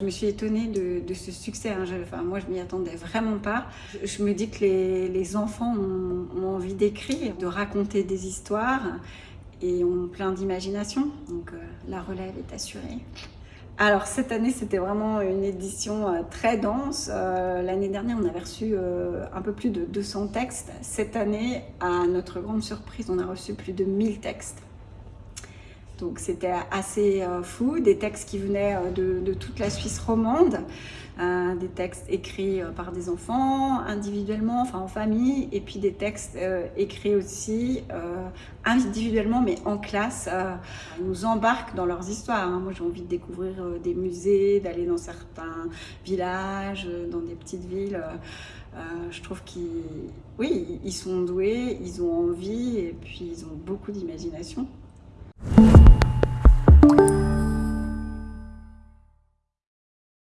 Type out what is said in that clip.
Je me suis étonnée de, ce succès. Hein. enfin, moi, je m'y attendais vraiment pas. Je, me dis que les, enfants ont, envie d'écrire, de raconter des histoires et ont plein d'imagination. Donc, euh, la relève est assurée. Alors, cette année, c'était vraiment une édition euh, très dense. Euh, l'année dernière, on avait reçu un peu plus de 200 textes. Cette année, à notre grande surprise, on a reçu plus de 1000 textes. Donc c'était assez euh, fou, des textes qui venaient euh, de, toute la Suisse romande, euh, des textes écrits par des enfants, individuellement, enfin en famille, et puis des textes écrits aussi individuellement, mais en classe. Ils nous embarquent dans leurs histoires. Hein. Moi j'ai envie de découvrir des musées, d'aller dans certains villages, dans des petites villes. je trouve qu'ils oui, ils sont doués, ils ont envie et puis ils ont beaucoup d'imagination.